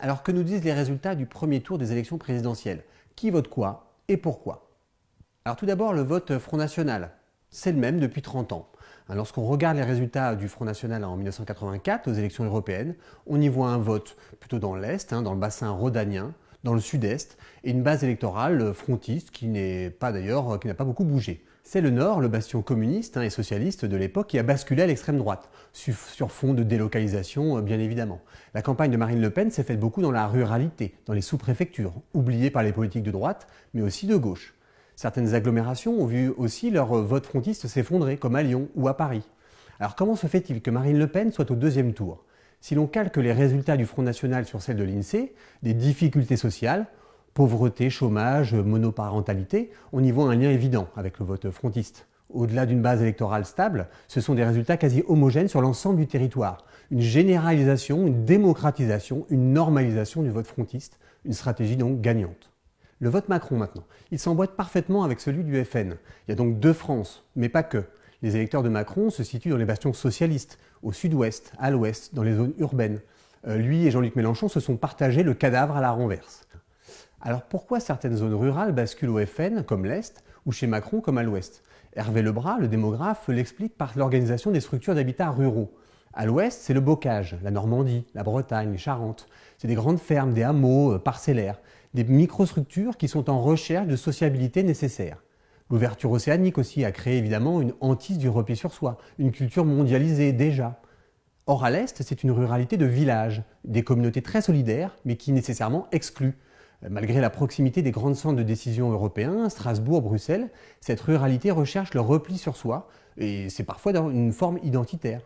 Alors que nous disent les résultats du premier tour des élections présidentielles? Qui vote quoi et pourquoi? Alors tout d'abord le vote Front National. C'est le même depuis 30 ans. Hein, lorsqu'on regarde les résultats du Front National en 1984 aux élections européennes, on y voit un vote plutôt dans l'Est, hein, dans le bassin rhodanien, dans le Sud-Est, et une base électorale frontiste qui n'est pas d'ailleurs, qui n'a pas beaucoup bougé. C'est le Nord, le bastion communiste hein, et socialiste de l'époque, qui a basculé à l'extrême droite, sur fond de délocalisation euh, bien évidemment. La campagne de Marine Le Pen s'est faite beaucoup dans la ruralité, dans les sous-préfectures, oubliées par les politiques de droite, mais aussi de gauche. Certaines agglomérations ont vu aussi leur euh, vote frontiste s'effondrer, comme à Lyon ou à Paris. Alors comment se fait-il que Marine Le Pen soit au deuxième tour? Si l'on calque les résultats du Front National sur celles de l'INSEE, des difficultés sociales, pauvreté, chômage, monoparentalité, on y voit un lien évident avec le vote frontiste. Au-delà d'une base électorale stable, ce sont des résultats quasi homogènes sur l'ensemble du territoire. Une généralisation, une démocratisation, une normalisation du vote frontiste, une stratégie donc gagnante. Le vote Macron maintenant, il s'emboîte parfaitement avec celui du FN. Il y a donc deux France, mais pas que. Les électeurs de Macron se situent dans les bastions socialistes, au sud-ouest, à l'ouest, dans les zones urbaines. Euh, lui et Jean-Luc Mélenchon se sont partagés le cadavre à la renverse. Alors pourquoi certaines zones rurales basculent au FN, comme l'Est, ou chez Macron, comme à l'Ouest? Hervé Lebras, le démographe, l'explique par l'organisation des structures d'habitat ruraux. À l'Ouest, c'est le bocage, la Normandie, la Bretagne, les Charentes. C'est des grandes fermes, des hameaux euh, parcellaires, des microstructures qui sont en recherche de sociabilité nécessaire. L'ouverture océanique aussi a créé évidemment une hantise du repli sur soi, une culture mondialisée déjà. Or à l'Est, c'est une ruralité de village, des communautés très solidaires, mais qui nécessairement excluent. Malgré la proximité des grands centres de décision européens, Strasbourg, Bruxelles, cette ruralité recherche le repli sur soi, et c'est parfois dans une forme identitaire.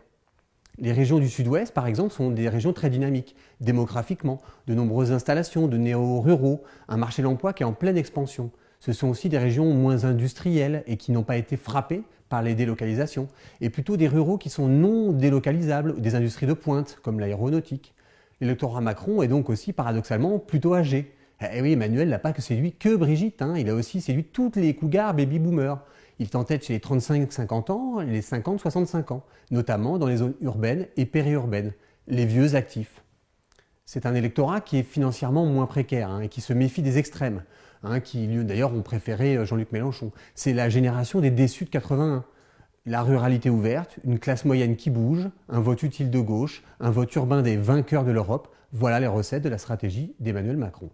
Les régions du sud-ouest, par exemple, sont des régions très dynamiques, démographiquement, de nombreuses installations de néo-ruraux, un marché de l'emploi qui est en pleine expansion. Ce sont aussi des régions moins industrielles et qui n'ont pas été frappées par les délocalisations, et plutôt des ruraux qui sont non délocalisables, des industries de pointe, comme l'aéronautique. L'électorat Macron est donc aussi paradoxalement plutôt âgé, eh oui, Emmanuel n'a pas que séduit que Brigitte, hein. il a aussi séduit toutes les cougars baby-boomers. Il t'entête chez les 35-50 ans les 50-65 ans, notamment dans les zones urbaines et périurbaines, les vieux actifs. C'est un électorat qui est financièrement moins précaire hein, et qui se méfie des extrêmes, hein, qui d'ailleurs ont préféré euh, Jean-Luc Mélenchon. C'est la génération des déçus de 81. La ruralité ouverte, une classe moyenne qui bouge, un vote utile de gauche, un vote urbain des vainqueurs de l'Europe, voilà les recettes de la stratégie d'Emmanuel Macron.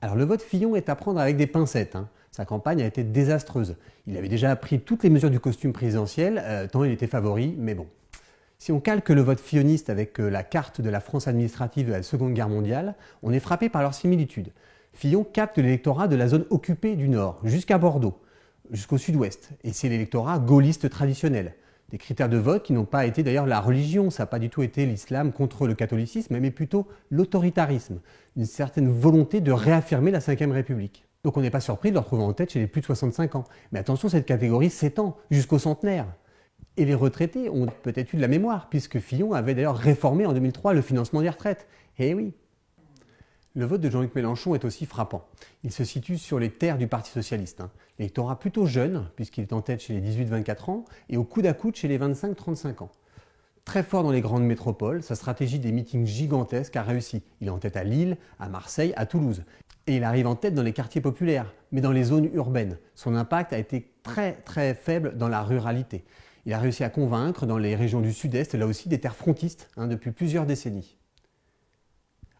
Alors le vote Fillon est à prendre avec des pincettes. Hein. Sa campagne a été désastreuse. Il avait déjà pris toutes les mesures du costume présidentiel, euh, tant il était favori, mais bon. Si on calque le vote filloniste avec euh, la carte de la France administrative de la Seconde Guerre mondiale, on est frappé par leur similitude. Fillon capte l'électorat de la zone occupée du Nord, jusqu'à Bordeaux, jusqu'au sud-ouest, et c'est l'électorat gaulliste traditionnel des critères de vote qui n'ont pas été d'ailleurs la religion, ça n'a pas du tout été l'islam contre le catholicisme, mais plutôt l'autoritarisme, une certaine volonté de réaffirmer la Ve République. Donc on n'est pas surpris de le retrouver en tête chez les plus de 65 ans. Mais attention, cette catégorie s'étend jusqu'au centenaire. Et les retraités ont peut-être eu de la mémoire, puisque Fillon avait d'ailleurs réformé en 2003 le financement des retraites. Eh oui le vote de Jean-Luc Mélenchon est aussi frappant. Il se situe sur les terres du Parti Socialiste. Hein. L'électorat plutôt jeune, puisqu'il est en tête chez les 18-24 ans, et au coude à coude chez les 25-35 ans. Très fort dans les grandes métropoles, sa stratégie des meetings gigantesques a réussi. Il est en tête à Lille, à Marseille, à Toulouse. Et il arrive en tête dans les quartiers populaires, mais dans les zones urbaines. Son impact a été très très faible dans la ruralité. Il a réussi à convaincre dans les régions du sud-est, là aussi des terres frontistes, hein, depuis plusieurs décennies.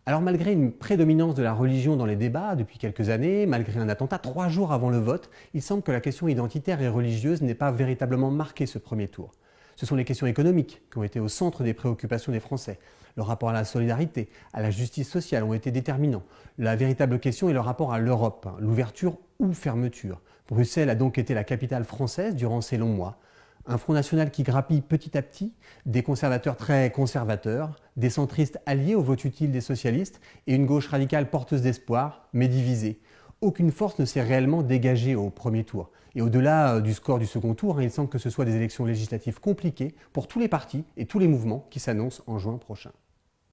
Alors malgré une prédominance de la religion dans les débats depuis quelques années, malgré un attentat trois jours avant le vote, il semble que la question identitaire et religieuse n'ait pas véritablement marqué ce premier tour. Ce sont les questions économiques qui ont été au centre des préoccupations des Français. Le rapport à la solidarité, à la justice sociale ont été déterminants. La véritable question est le rapport à l'Europe, l'ouverture ou fermeture. Bruxelles a donc été la capitale française durant ces longs mois un Front National qui grappille petit à petit, des conservateurs très conservateurs, des centristes alliés au vote utile des socialistes et une gauche radicale porteuse d'espoir, mais divisée. Aucune force ne s'est réellement dégagée au premier tour. Et au-delà euh, du score du second tour, hein, il semble que ce soit des élections législatives compliquées pour tous les partis et tous les mouvements qui s'annoncent en juin prochain.